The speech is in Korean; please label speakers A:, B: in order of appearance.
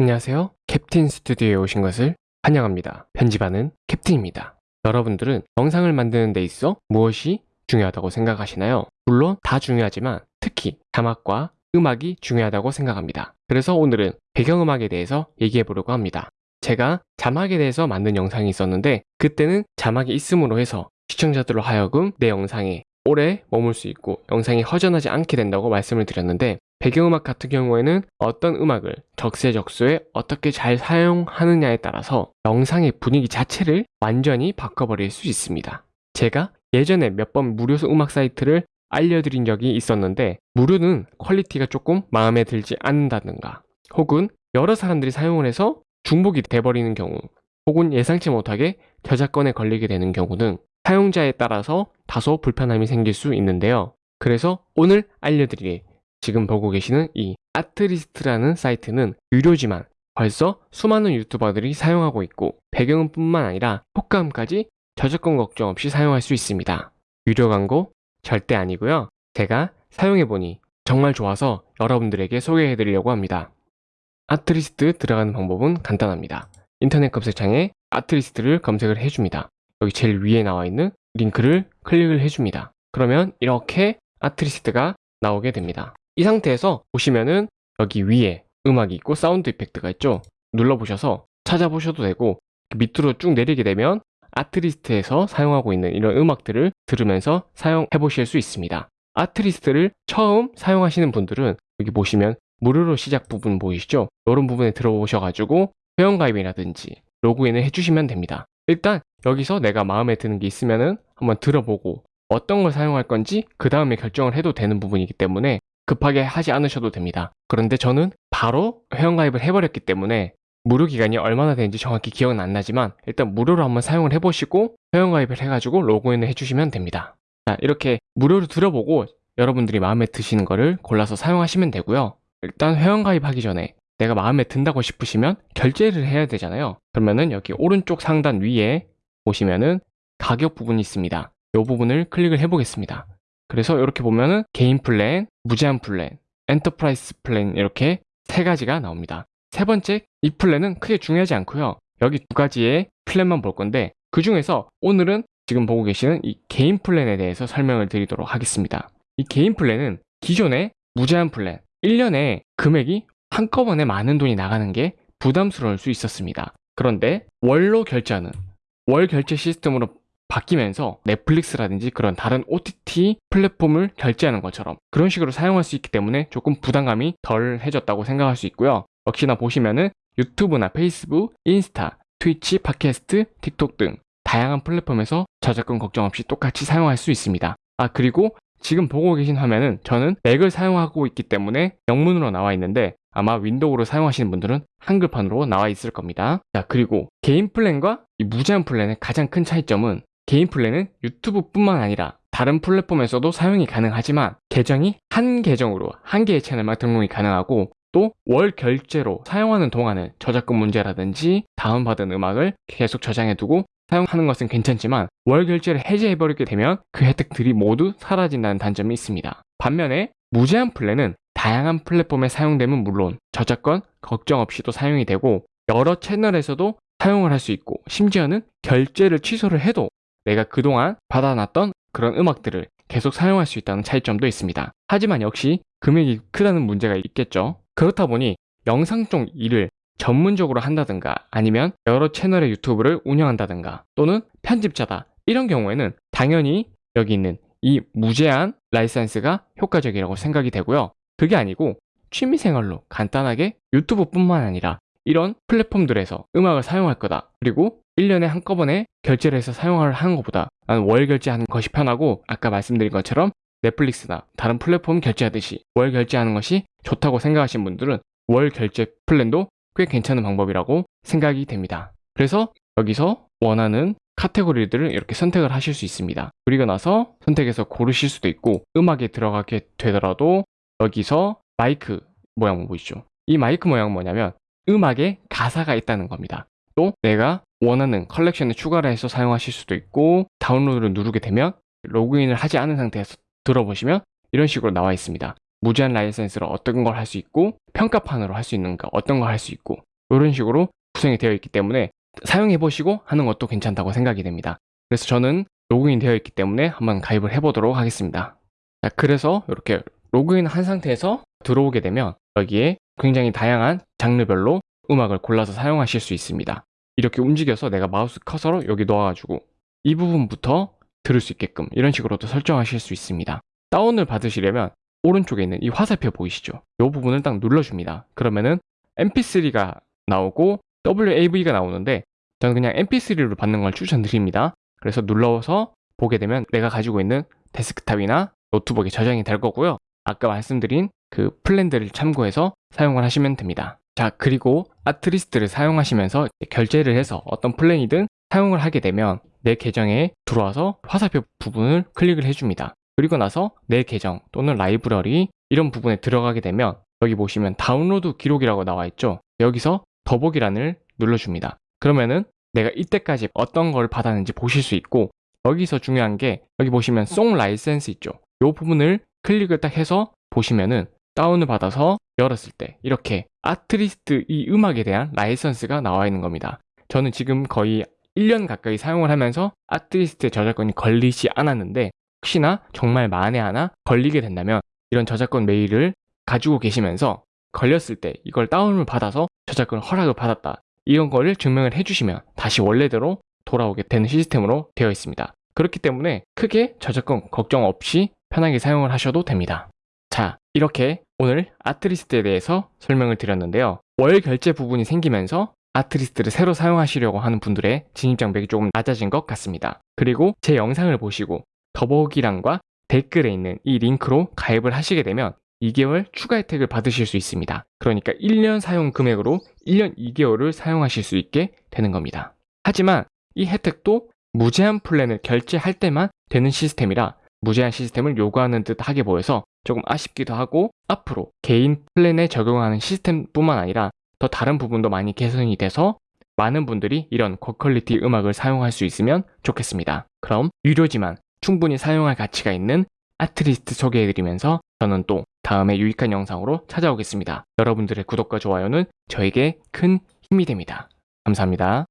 A: 안녕하세요. 캡틴 스튜디오에 오신 것을 환영합니다. 편집하는 캡틴입니다. 여러분들은 영상을 만드는 데 있어 무엇이 중요하다고 생각하시나요? 물론 다 중요하지만 특히 자막과 음악이 중요하다고 생각합니다. 그래서 오늘은 배경음악에 대해서 얘기해 보려고 합니다. 제가 자막에 대해서 만든 영상이 있었는데 그때는 자막이 있음으로 해서 시청자들로 하여금 내 영상에 오래 머물 수 있고 영상이 허전하지 않게 된다고 말씀을 드렸는데 배경음악 같은 경우에는 어떤 음악을 적세적소에 어떻게 잘 사용하느냐에 따라서 영상의 분위기 자체를 완전히 바꿔버릴 수 있습니다. 제가 예전에 몇 번 무료 음악 사이트를 알려드린 적이 있었는데 무료는 quality가 조금 마음에 들지 않는다든가 혹은 여러 사람들이 사용을 해서 중복이 돼버리는 경우 혹은 예상치 못하게 저작권에 걸리게 되는 경우는 사용자에 따라서 다소 불편함이 생길 수 있는데요. 그래서 오늘 알려드릴 지금 보고 계시는 이 Artlist라는 사이트는 유료지만 벌써 수많은 유튜버들이 사용하고 있고 배경음뿐만 아니라 효과음까지 저작권 걱정 없이 사용할 수 있습니다. 유료 광고 절대 아니고요. 제가 사용해보니 정말 좋아서 여러분들에게 소개해드리려고 합니다. 아트리스트 들어가는 방법은 간단합니다. 인터넷 검색창에 아트리스트를 검색을 해줍니다. 여기 제일 위에 나와 있는 링크를 클릭을 해줍니다. 그러면 이렇게 아트리스트가 나오게 됩니다. 이 상태에서 보시면은 여기 위에 음악이 있고 사운드 이펙트가 있죠. 눌러보셔서 찾아보셔도 되고 밑으로 쭉 내리게 되면 아트리스트에서 사용하고 있는 이런 음악들을 들으면서 사용해 보실 수 있습니다. 아트리스트를 처음 사용하시는 분들은 여기 보시면 무료로 시작 부분 보이시죠? 이런 부분에 들어오셔가지고 회원가입이라든지 로그인을 해주시면 됩니다. 일단 여기서 내가 마음에 드는 게 있으면 은 한번 들어보고 어떤 걸 사용할 건지 그 다음에 결정을 해도 되는 부분이기 때문에 급하게 하지 않으셔도 됩니다. 그런데 저는 바로 회원가입을 해버렸기 때문에 무료 기간이 얼마나 되는지 정확히 기억은 안 나지만 일단 무료로 한번 사용을 해보시고 회원가입을 해가지고 로그인을 해주시면 됩니다. 자 이렇게 무료로 들어보고 여러분들이 마음에 드시는 거를 골라서 사용하시면 되고요. 일단 회원가입하기 전에 내가 마음에 든다고 싶으시면 결제를 해야 되잖아요. 그러면은 여기 오른쪽 상단 위에 보시면은 가격 부분이 있습니다. 이 부분을 클릭을 해보겠습니다. 그래서 이렇게 보면은 개인 플랜, 무제한 플랜, 엔터프라이즈 플랜 이렇게 세 가지가 나옵니다. 세 번째 이 플랜은 크게 중요하지 않고요. 여기 두 가지의 플랜만 볼 건데 그 중에서 오늘은 지금 보고 계시는 이 개인 플랜에 대해서 설명을 드리도록 하겠습니다. 이 개인 플랜은 기존의 무제한 플랜 1년에 금액이 한꺼번에 많은 돈이 나가는 게 부담스러울 수 있었습니다. 그런데 월로 결제하는 월 결제 시스템으로 바뀌면서 넷플릭스라든지 그런 다른 OTT 플랫폼을 결제하는 것처럼 그런 식으로 사용할 수 있기 때문에 조금 부담감이 덜 해졌다고 생각할 수 있고요. 역시나 보시면은 유튜브나 페이스북, 인스타, 트위치, 팟캐스트, 틱톡 등 다양한 플랫폼에서 저작권 걱정 없이 똑같이 사용할 수 있습니다. 아 그리고 지금 보고 계신 화면은 저는 맥을 사용하고 있기 때문에 영문으로 나와 있는데 아마 윈도우로 사용하시는 분들은 한글판으로 나와 있을 겁니다. 자 그리고 개인 플랜과 이 무제한 플랜의 가장 큰 차이점은 개인 플랜은 유튜브뿐만 아니라 다른 플랫폼에서도 사용이 가능하지만 계정이 한 계정으로 한 개의 채널만 등록이 가능하고 또 월 결제로 사용하는 동안은 저작권 문제라든지 다운받은 음악을 계속 저장해두고 사용하는 것은 괜찮지만 월 결제를 해제해버리게 되면 그 혜택들이 모두 사라진다는 단점이 있습니다. 반면에 무제한 플랜은 다양한 플랫폼에 사용되면 물론 저작권 걱정 없이도 사용이 되고 여러 채널에서도 사용을 할 수 있고 심지어는 결제를 취소를 해도 내가 그동안 받아놨던 그런 음악들을 계속 사용할 수 있다는 차이점도 있습니다. 하지만 역시 금액이 크다는 문제가 있겠죠. 그렇다 보니 영상 쪽 일을 전문적으로 한다든가 아니면 여러 채널의 유튜브를 운영한다든가 또는 편집자다 이런 경우에는 당연히 여기 있는 이 무제한 라이센스가 효과적이라고 생각이 되고요. 그게 아니고 취미생활로 간단하게 유튜브뿐만 아니라 이런 플랫폼들에서 음악을 사용할 거다. 그리고 1년에 한꺼번에 결제를 해서 사용을 하는 것보다 나는 월 결제하는 것이 편하고 아까 말씀드린 것처럼 넷플릭스나 다른 플랫폼 결제하듯이 월 결제하는 것이 좋다고 생각하신 분들은 월 결제 플랜도 꽤 괜찮은 방법이라고 생각이 됩니다. 그래서 여기서 원하는 카테고리들을 이렇게 선택을 하실 수 있습니다. 그리고 나서 선택해서 고르실 수도 있고 음악에 들어가게 되더라도 여기서 마이크 모양 보이시죠? 이 마이크 모양은 뭐냐면 음악에 가사가 있다는 겁니다. 또 내가 원하는 컬렉션에 추가를 해서 사용하실 수도 있고 다운로드를 누르게 되면 로그인을 하지 않은 상태에서 들어보시면 이런 식으로 나와 있습니다. 무제한 라이센스로 어떤 걸 할 수 있고 평가판으로 할 수 있는 거 어떤 걸 할 수 있고 이런 식으로 구성이 되어 있기 때문에 사용해 보시고 하는 것도 괜찮다고 생각이 됩니다. 그래서 저는 로그인 되어 있기 때문에 한번 가입을 해 보도록 하겠습니다. 자, 그래서 이렇게 로그인 한 상태에서 들어오게 되면 여기에 굉장히 다양한 장르별로 음악을 골라서 사용하실 수 있습니다. 이렇게 움직여서 내가 마우스 커서로 여기 놓아가지고 이 부분부터 들을 수 있게끔 이런 식으로도 설정하실 수 있습니다. 다운을 받으시려면 오른쪽에 있는 이 화살표 보이시죠? 이 부분을 딱 눌러줍니다. 그러면은 mp3가 나오고 WAV가 나오는데 저는 그냥 mp3로 받는 걸 추천드립니다. 그래서 눌러서 보게 되면 내가 가지고 있는 데스크탑이나 노트북에 저장이 될 거고요. 아까 말씀드린 그 플랜들을 참고해서 사용을 하시면 됩니다. 자, 그리고 아트리스트를 사용하시면서 결제를 해서 어떤 플랜이든 사용을 하게 되면 내 계정에 들어와서 화살표 부분을 클릭을 해줍니다. 그리고 나서 내 계정 또는 라이브러리 이런 부분에 들어가게 되면 여기 보시면 다운로드 기록이라고 나와 있죠. 여기서 더보기란을 눌러줍니다. 그러면은 내가 이때까지 어떤 걸 받았는지 보실 수 있고 여기서 중요한 게 여기 보시면 송 라이센스 있죠. 이 부분을 클릭을 딱 해서 보시면은 다운을 받아서 열었을 때 이렇게 아트리스트 이 음악에 대한 라이선스가 나와 있는 겁니다. 저는 지금 거의 1년 가까이 사용을 하면서 아트리스트의 저작권이 걸리지 않았는데 혹시나 정말 만에 하나 걸리게 된다면 이런 저작권 메일을 가지고 계시면서 걸렸을 때 이걸 다운을 받아서 저작권 허락을 받았다. 이런 거를 증명을 해주시면 다시 원래대로 돌아오게 되는 시스템으로 되어 있습니다. 그렇기 때문에 크게 저작권 걱정 없이 편하게 사용을 하셔도 됩니다. 자, 이렇게 오늘 아트리스트에 대해서 설명을 드렸는데요. 월 결제 부분이 생기면서 아트리스트를 새로 사용하시려고 하는 분들의 진입 장벽이 조금 낮아진 것 같습니다. 그리고 제 영상을 보시고 더보기란과 댓글에 있는 이 링크로 가입을 하시게 되면 2개월 추가 혜택을 받으실 수 있습니다. 그러니까 1년 사용 금액으로 1년 2개월을 사용하실 수 있게 되는 겁니다. 하지만 이 혜택도 무제한 플랜을 결제할 때만 되는 시스템이라 무제한 시스템을 요구하는 듯 하게 보여서 조금 아쉽기도 하고 앞으로 개인 플랜에 적용하는 시스템뿐만 아니라 더 다른 부분도 많이 개선이 돼서 많은 분들이 이런 고퀄리티 음악을 사용할 수 있으면 좋겠습니다. 그럼 유료지만 충분히 사용할 가치가 있는 아트리스트 소개해드리면서 저는 또 다음에 유익한 영상으로 찾아오겠습니다. 여러분들의 구독과 좋아요는 저에게 큰 힘이 됩니다. 감사합니다.